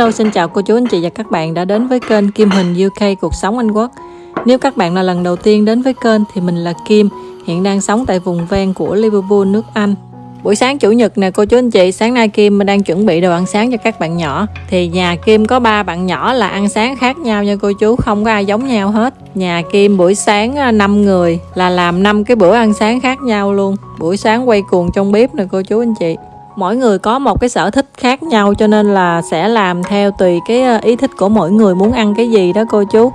Hello, xin chào cô chú anh chị và các bạn đã đến với kênh Kim Hình UK Cuộc Sống Anh Quốc. Nếu các bạn là lần đầu tiên đến với kênh thì mình là Kim, hiện đang sống tại vùng ven của Liverpool, nước Anh. Buổi sáng chủ nhật nè cô chú anh chị, sáng nay Kim đang chuẩn bị đồ ăn sáng cho các bạn nhỏ. Thì nhà Kim có ba bạn nhỏ là ăn sáng khác nhau nha cô chú, không có ai giống nhau hết. Nhà Kim buổi sáng à, 5 người là làm 5 cái bữa ăn sáng khác nhau luôn. Buổi sáng quay cuồng trong bếp nè cô chú anh chị mỗi người có một cái sở thích khác nhau, cho nên là sẽ làm theo tùy cái ờ, ý thích của mỗi người muốn ăn cái gì đó, cô chú.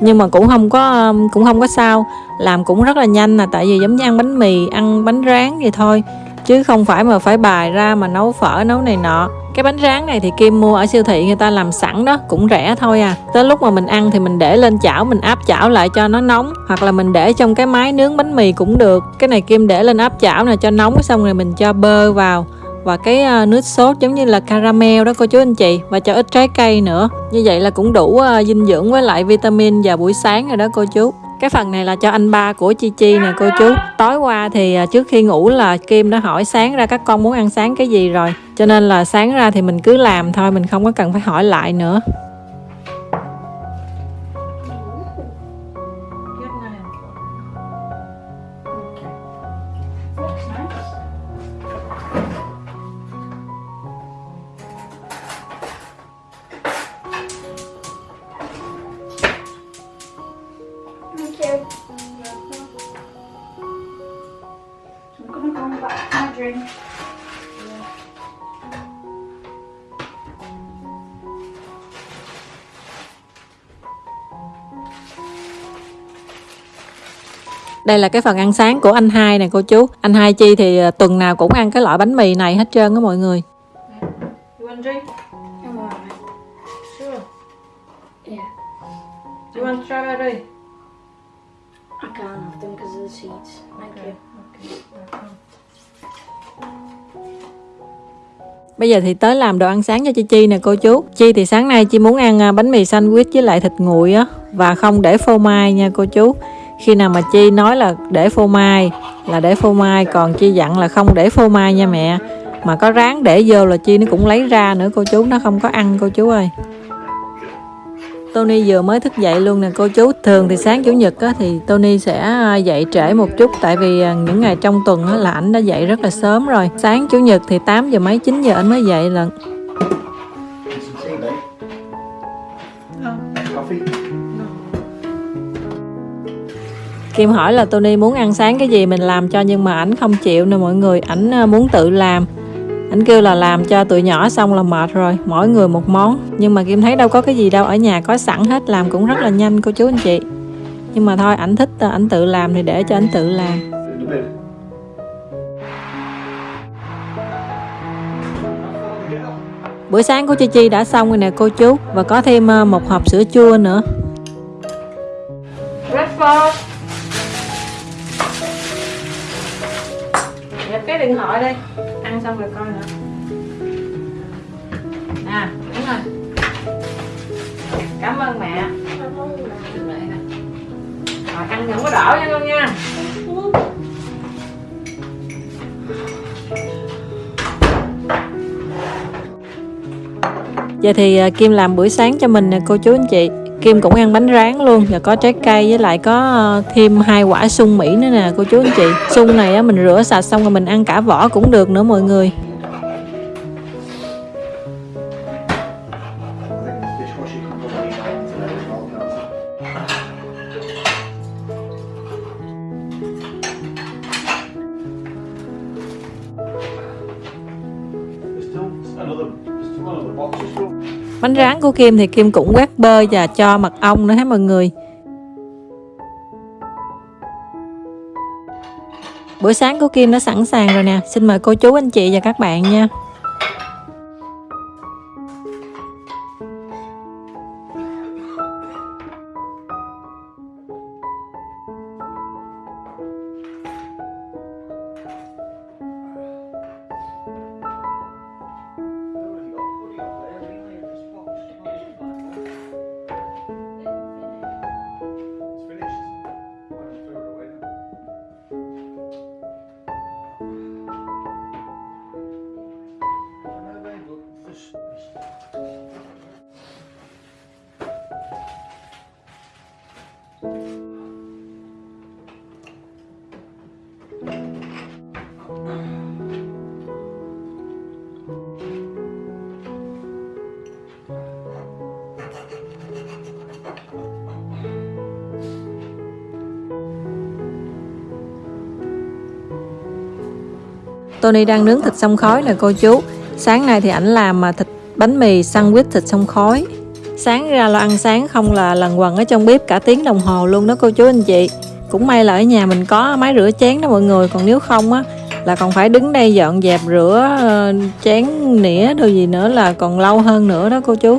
Nhưng mà cũng không có cũng không có sao. Làm cũng rất là nhanh là tại vì giống như ăn bánh mì, ăn bánh rán vậy thôi. Chứ không phải mà phải bài ra mà nấu phở, nấu này nọ. Cái bánh rán này thì Kim mua ở siêu thị, người ta làm sẵn đó, cũng rẻ thôi à. Tới lúc mà mình ăn thì mình để lên chảo, mình áp chảo lại cho nó nóng, hoặc là mình để trong cái máy nướng bánh mì cũng được. Cái này Kim để lên áp chảo này cho nóng, xong rồi mình cho bơ vào và cái à, nước sốt giống như là caramel đó cô chú anh chị, và cho ít trái cây nữa. Như vậy là cũng đủ à, dinh dưỡng với lại vitamin vào buổi sáng rồi đó cô chú. Cái phần này là cho anh ba của Chi Chi nè cô chú. Tối qua thì à, trước khi ngủ là Kim đã hỏi sáng ra các con muốn ăn sáng cái gì rồi. Cho nên là sáng ra thì mình cứ làm thôi, Mình không có cần phải hỏi lại nữa. Đây là cái phần ăn sáng của anh hai nè cô chú anh hai chi thì à, tuần nào cũng ăn cái loại bánh mì này hết trơn á mọi người Do you want strawberry? I can't have them because of the seeds. Thank okay. you. Okay. Bây giờ thì tới làm đồ ăn sáng cho Chi Chi nè cô chú Chi thì sáng nay Chi muốn ăn à, bánh mì sandwich với lại thịt nguội á Và không để phô mai nha cô chú khi nào mà chi nói là để phô mai là để phô mai còn chi dặn là không để phô mai nha mẹ. Mà có ráng để vô là chi nó cũng lấy ra nữa cô chú nó không có ăn cô chú ơi. Tony vừa mới thức dậy luôn nè cô chú. Thường thì sáng Chủ nhật á, thì Tony sẽ à, dậy trễ một chút Tại vì à, những ngày trong tuần á, là ảnh đã dậy rất là sớm rồi. Sáng Chủ nhật thì 8 giờ mấy 9 giờ anh mới dậy lần Kim hỏi là Tony muốn ăn sáng cái gì mình làm cho nhưng mà ảnh không chịu nè mọi người ảnh ờ, muốn tự làm. Ảnh kêu là làm cho tụi nhỏ xong là mệt rồi, mỗi người một món. Nhưng mà Kim thấy đâu có cái gì đâu, ở nhà có sẵn hết, làm cũng rất là nhanh, cô chú anh chị. Nhưng mà thôi, ảnh thích ờ, ảnh tự làm thì để cho ảnh tự làm. Bữa sáng của Chi Chi đã xong rồi nè, cô chú. Và có thêm ờ, một hộp sữa chua nữa. Breakfast. Nhập cái điện thoại đi Ăn xong rồi coi nữa. À đúng rồi. Cảm ơn mẹ. Rồi, ăn những có đỏ nha con nha. Giờ thì à, Kim làm bữa sáng cho mình nè, cô chú anh chị. Kim cũng ăn bánh rán luôn và có trái cây với lại có ờ, thêm hai quả sung Mỹ nữa nè cô chú anh chị. Sung này á, mình rửa sạch xong rồi mình ăn cả vỏ cũng được nữa mọi người. Sáng của Kim thì Kim cũng quét bơ và cho mật ong nữa hết mọi người. Bữa sáng của Kim đã sẵn sàng rồi nè. Xin mời cô chú, anh chị và các bạn nha. Tony đang nướng thịt xông khói nè, cô chú. Sáng nay thì ảnh làm mà thịt bánh mì sandwich thịt xông khói. Sáng ra lo ăn sáng không là lần quần ở trong bếp cả tiếng đồng hồ luôn đó, cô chú anh chị. Cũng may là ở nhà mình có máy rửa chén đó mọi người, còn nếu không á, là còn phải đứng đây dọn dẹp rửa ờ, chén nĩa đồ gì nữa là còn lâu hơn nữa đó, cô chú.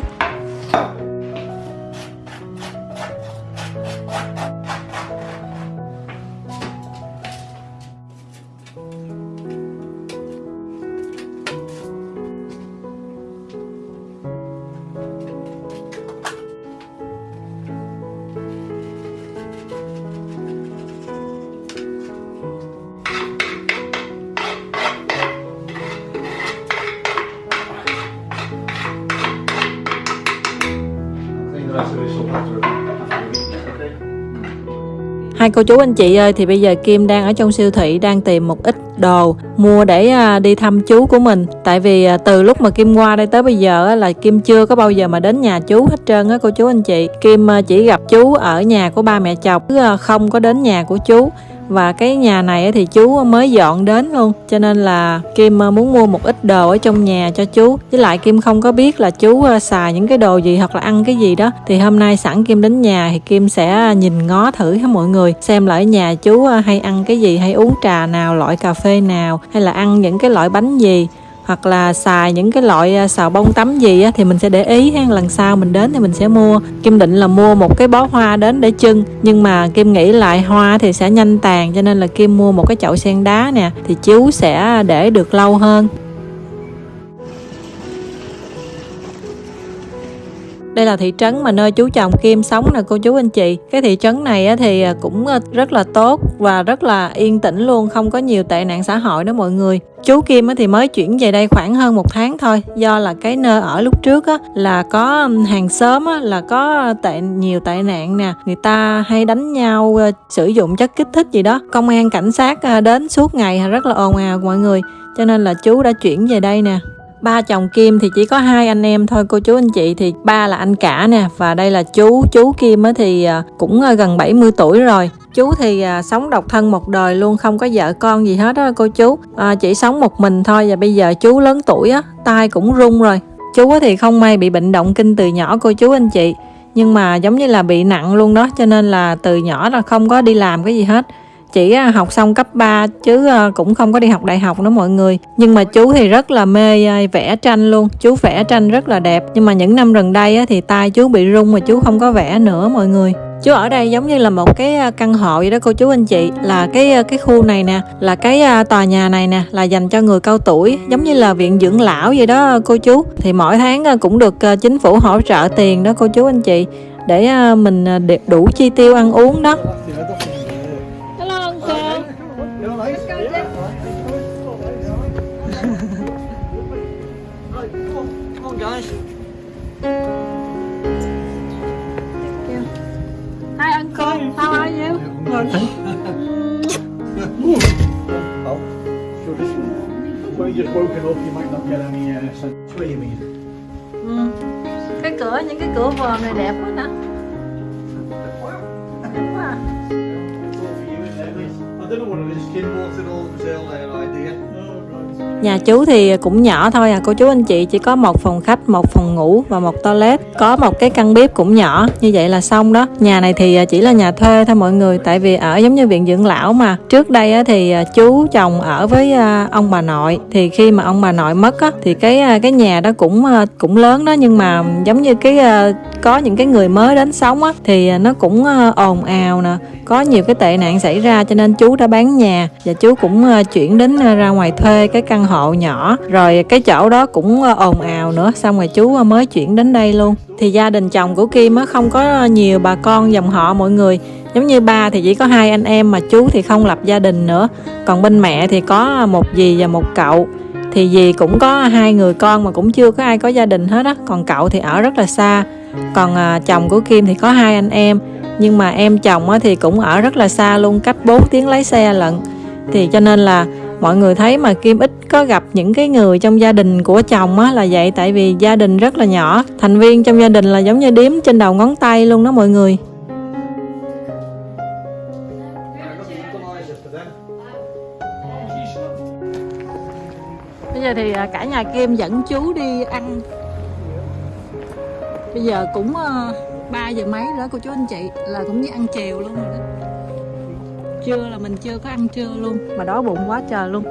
Hai cô chú anh chị ơi, thì bây giờ Kim đang ở trong siêu thị, đang tìm một ít đồ mua để à, đi thăm chú của mình. Tại vì à, từ lúc mà Kim qua đây tới bây giờ là Kim chưa có bao giờ mà đến nhà chú hết trơn á, cô chú anh chị. Kim à, chỉ gặp chú ở nhà của ba mẹ chồng không có đến nhà của chú và cái nhà này thì chú mới dọn đến luôn. Cho nên là kim ờ, muốn mua một ít đồ ở trong nhà cho chú. Với lại kim không có biết là chú ờ, xài những cái đồ gì hoặc là ăn cái gì đó. Thì hôm nay sẵn kim đến nhà thì kim sẽ ờ, nhìn ngó thử hết mọi người. Xem lại nhà chú hay ăn cái gì, hay uống trà nào, loại cà phê nào, hay là ăn những cái loại bánh gì hoặc là xài những cái loại à, xào bông tắm gì á, thì mình sẽ để ý ha. Lần sau mình đến thì mình sẽ mua. Kim định là mua một cái bó hoa đến để trưng nhưng mà kim nghĩ lại hoa thì sẽ nhanh tàn cho nên là kim mua một cái chậu sen đá nè thì chú sẽ à, để được lâu hơn. Đây là thị trấn mà nơi chú chồng Kim sống nè, cô chú anh chị. Cái thị trấn này thì à, cũng à, rất là tốt và rất là yên tĩnh luôn, không có nhiều tệ nạn xã hội đó mọi người. Chú Kim thì mới chuyển về đây khoảng hơn một tháng thôi, do là cái nơi ở lúc trước là có hàng xóm là có tệ, nhiều tệ nạn nè. Người ta hay đánh nhau à, sử dụng chất kích thích gì đó. Công an, cảnh sát đến suốt ngày rất là ồn ào mọi người. Cho nên là chú đã chuyển về đây nè ba chồng Kim thì chỉ có hai anh em thôi cô chú anh chị thì ba là anh cả nè và đây là chú chú Kim thì à, cũng à, gần 70 tuổi rồi. Chú thì à, sống độc thân một đời luôn không có vợ con gì hết đó cô chú. À, chỉ sống một mình thôi và bây giờ chú lớn tuổi á tay cũng rung rồi. Chú thì không may bị bệnh động kinh từ nhỏ cô chú anh chị. Nhưng mà giống như là bị nặng luôn đó cho nên là từ nhỏ là không có đi làm cái gì hết chỉ à, học xong cấp 3 chứ à, cũng không có đi học đại học nữa mọi người. Nhưng mà chú thì rất là mê à, vẽ tranh luôn. Chú vẽ tranh rất là đẹp. Nhưng mà những năm gần đây thì tay chú bị rung mà chú không có vẽ nữa mọi người. Chú ở đây giống như là một cái căn hộ vậy đó cô chú anh chị. Là cái cái khu này nè, là cái tòa nhà này nè, là dành cho người cao tuổi. Giống như là viện dưỡng lão vậy đó cô chú. Thì mỗi tháng cũng được chính phủ hỗ trợ tiền đó cô chú anh chị. Để mình đủ chi tiêu ăn uống đó. You? Oh, sure you just woken up you might not get any uh, sense. What do you mean? Cái cửa, những cái cửa vòm này đẹp quá nè. Đẹp quá. I don't know what it is, Kim bought it all, it was their idea. Nhà chú thì cũng nhỏ thôi à cô chú anh chị chỉ có một phòng khách, một phòng ngủ và một toilet. Có một cái căn bếp cũng nhỏ như vậy là xong đó. Nhà này thì à, chỉ là nhà thuê thôi mọi người Tại vì ở giống như viện dưỡng lão mà. Trước đây thì à, chú chồng ở với à, ông bà nội. Thì khi mà ông bà nội mất thì cái cái nhà đó cũng cũng lớn đó. Nhưng mà giống như cái có những cái người mới đến sống á thì nó cũng ồn ào nè. Có nhiều cái tệ nạn xảy ra cho nên chú đã bán nhà. Và chú cũng chuyển đến ra ngoài thuê cái căn hộ nhỏ. Rồi cái chỗ đó cũng ờ, ồn ào nữa. Xong rồi chú ờ, mới chuyển đến đây luôn. Thì gia đình chồng của Kim á không có nhiều bà con dòng họ mọi người. Giống như ba thì chỉ có hai anh em mà chú thì không lập gia đình nữa. Còn bên mẹ thì có một dì và một cậu. Thì dì cũng có hai người con mà cũng chưa có ai có gia đình hết á. Còn cậu thì ở rất là xa. Còn à, chồng của Kim thì có hai anh em. Nhưng mà em chồng á, thì cũng ở rất là xa luôn cách 4 tiếng lái xe lận. Thì cho nên là mọi người thấy mà Kim ít có gặp những cái người trong gia đình của chồng á là vậy, tại vì gia đình rất là nhỏ. Thành viên trong gia đình là giống như đếm trên đầu ngón tay luôn đó mọi người. Bây giờ thì à, cả nhà Kim dẫn chú đi ăn. Bây giờ cũng ờ, 3 giờ mấy nữa cô chú anh chị Là cũng như ăn chiều luôn rồi đó. Trưa là mình chưa có ăn trưa luôn. Mà đói bụng quá trời luôn.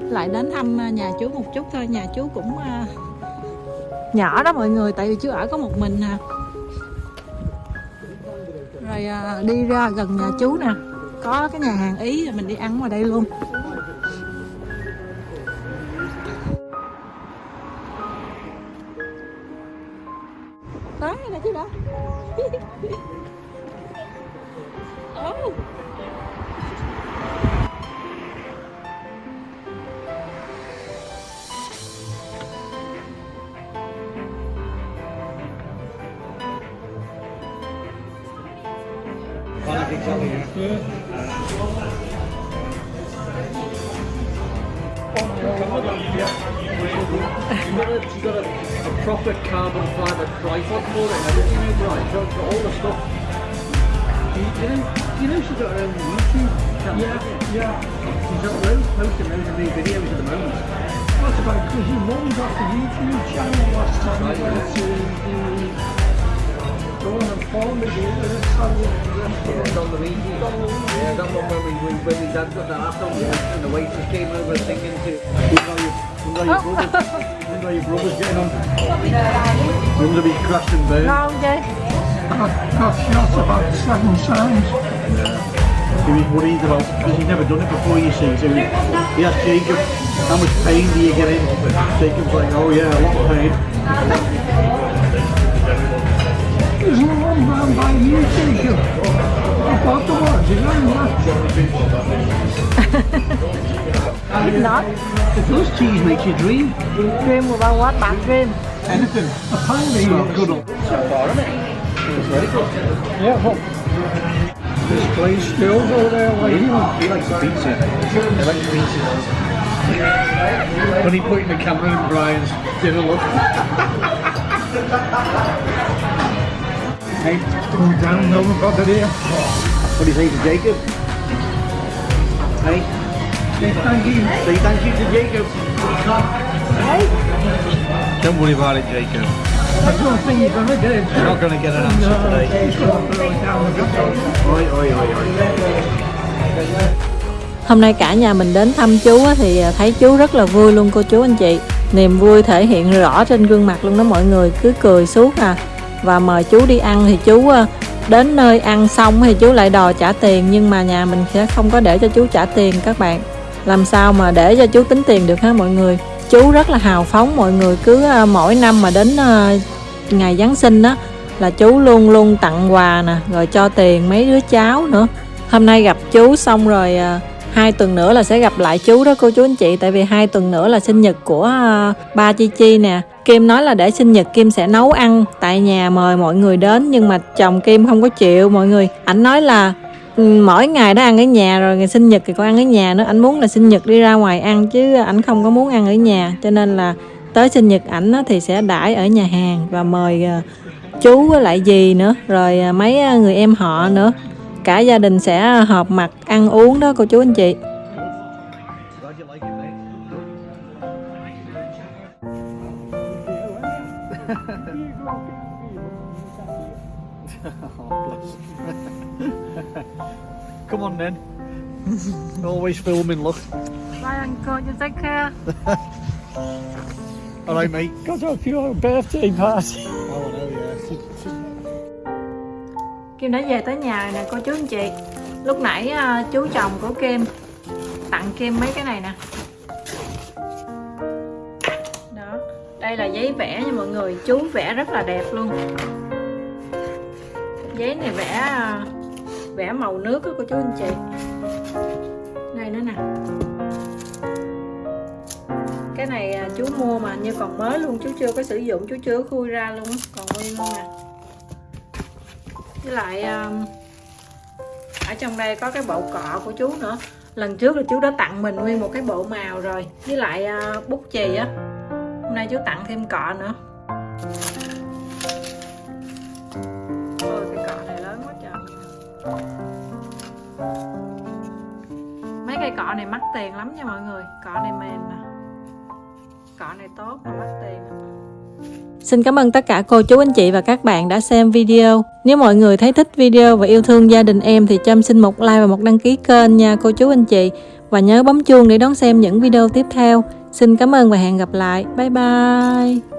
Lại đến thăm à, nhà chú một chút thôi. Nhà chú cũng uh, nhỏ đó mọi người Tại vì chú ở có một mình à. Rồi uh, đi ra gần nhà chú nè. Có cái nhà hàng Ý rồi mình đi ăn ngoài đây luôn. Tới nè chú đó oh. She's got a, a proper carbon fibre tripod for it and everything, right? So got all the stuff. You, you know, you know she's got her own YouTube channel. Yeah, yeah. She's got loads posting loads of new videos at the moment. That's about because your mum got the YouTube channel last time Right, we went to the and it's Yeah. Yeah, that one when we, we when we dad got the laptop and the waitress came over singing to. Wonder how your, wonder how your brothers, getting on. If he crashed and burned. ngon chứ Got, got shot about seven times. He was worried about because he'd never done it before. You see, so he, he asked Jacob, "How much pain do you get in?" Jacob's like, "Oh yeah, a lot of pain." There's one round by you, Jacob. I bought the watch. You know It's not If those cheese makes you dream, Dream about what? Bad dream anything. Apparently, you're good on. Yeah, well, this place still go there like He likes pizza. He likes pizza. when he put in the camera in Brian's dinner look. hey, go down, no one got it here. What do you say to Jacob? Hey, Say thank you. say thank you to Jacob. Don't worry about it, Jacob. I don't think you're gonna get it. You're not going to get an answer No, today. Oi, oi, oi, oi. Hôm nay cả nhà mình đến thăm chú á, thì à, thấy chú rất là vui luôn cô chú anh chị Niềm vui thể hiện rõ trên gương mặt luôn đó mọi người Cứ cười suốt à và mời chú đi ăn thì chú ờ, đến nơi ăn xong thì chú lại đòi trả tiền, Nhưng mà nhà mình sẽ không có để cho chú trả tiền các bạn. Làm sao mà để cho chú tính tiền được ha mọi người? Chú rất là hào phóng, mọi người Cứ ờ, mỗi năm mà đến ờ, ngày Giáng sinh á, Là chú luôn luôn tặng quà nè, Rồi cho tiền mấy đứa cháu nữa. Hôm nay gặp chú xong rồi hai tuần nữa là sẽ gặp lại chú đó cô chú anh chị, tại vì hai tuần nữa là sinh nhật của ba chi chi nè kim nói là để sinh nhật kim sẽ nấu ăn tại nhà mời mọi người đến, nhưng mà chồng kim không có chịu. Mọi người, ảnh nói là ừ, mỗi ngày đã ăn ở nhà, rồi ngày sinh nhật thì còn ăn ở nhà nữa. Ảnh muốn là sinh nhật đi ra ngoài ăn chứ ảnh không có muốn ăn ở nhà. Cho nên là tới sinh nhật ảnh thì sẽ đãi ở nhà hàng và mời ờ, chú với lại gì nữa, rồi ờ, mấy ờ, người em họ nữa. Cả gia đình sẽ họp mặt ăn uống đó cô chú anh chị. Come on then. Always filming, look. Bye uncle, you take care. All right, mate. Got up your birthday party. Oh, no, yeah. Kim đã về tới nhà nè cô chú anh chị Lúc nãy à, chú chồng của Kim tặng Kim mấy cái này nè Đó, đây là giấy vẽ nha mọi người Chú vẽ rất là đẹp luôn Giấy này vẽ à, vẽ màu nước đó cô chú anh chị. Đây nữa nè. Cái này à, chú mua mà như còn mới luôn Chú chưa có sử dụng, chú chưa có khui ra luôn á, Còn nguyên luôn nè. Với lại à, ở trong đây có cái bộ cọ của chú nữa. Lần trước là chú đã tặng mình nguyên một cái bộ màu rồi. Với lại à, bút chì á. Hôm nay chú tặng thêm cọ nữa. Cọ này mắc tiền lắm nha mọi người cọ này mềm nè cỏ này tốt mà mắc tiền Xin cảm ơn tất cả cô chú, anh chị và các bạn đã xem video. Nếu mọi người thấy thích video và yêu thương gia đình em thì cho em xin một like và một đăng ký kênh nha cô chú, anh chị. Và nhớ bấm chuông để đón xem những video tiếp theo. Xin cảm ơn và hẹn gặp lại. Bye bye.